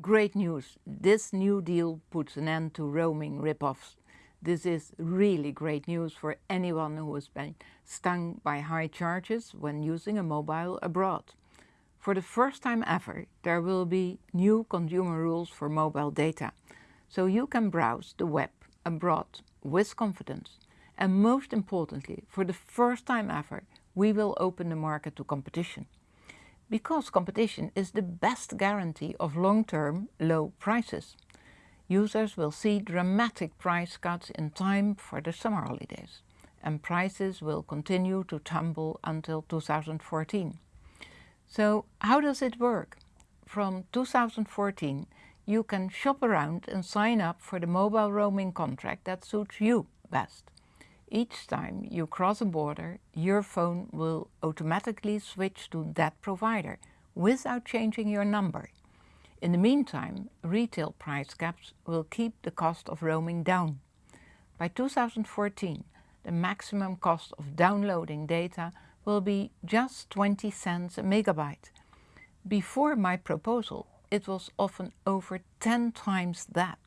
Great news! This new deal puts an end to roaming rip-offs. This is really great news for anyone who has been stung by high charges when using a mobile abroad. For the first time ever, there will be new consumer rules for mobile data, so you can browse the web abroad with confidence. And most importantly, for the first time ever, we will open the market to competition because competition is the best guarantee of long-term low prices. Users will see dramatic price cuts in time for the summer holidays and prices will continue to tumble until 2014. So how does it work? From 2014 you can shop around and sign up for the mobile roaming contract that suits you best. Each time you cross a border, your phone will automatically switch to that provider without changing your number. In the meantime, retail price caps will keep the cost of roaming down. By 2014, the maximum cost of downloading data will be just 20 cents a megabyte. Before my proposal, it was often over 10 times that.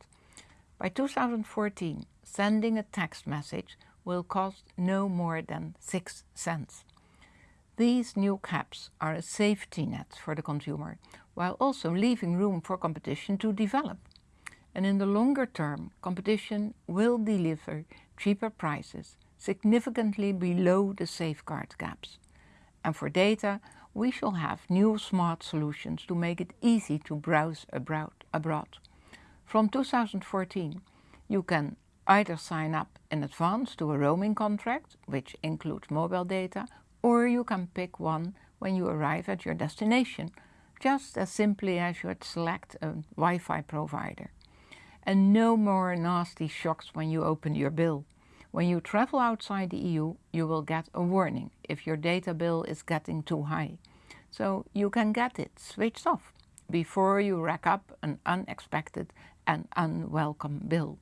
By 2014, sending a text message will cost no more than 6 cents. These new caps are a safety net for the consumer, while also leaving room for competition to develop. And in the longer term, competition will deliver cheaper prices, significantly below the safeguard caps. And for data, we shall have new smart solutions to make it easy to browse abroad. From 2014, you can either sign up in advance to a roaming contract, which includes mobile data, or you can pick one when you arrive at your destination, just as simply as you would select a Wi-Fi provider. And no more nasty shocks when you open your bill. When you travel outside the EU, you will get a warning if your data bill is getting too high. So you can get it switched off before you rack up an unexpected and unwelcome bill.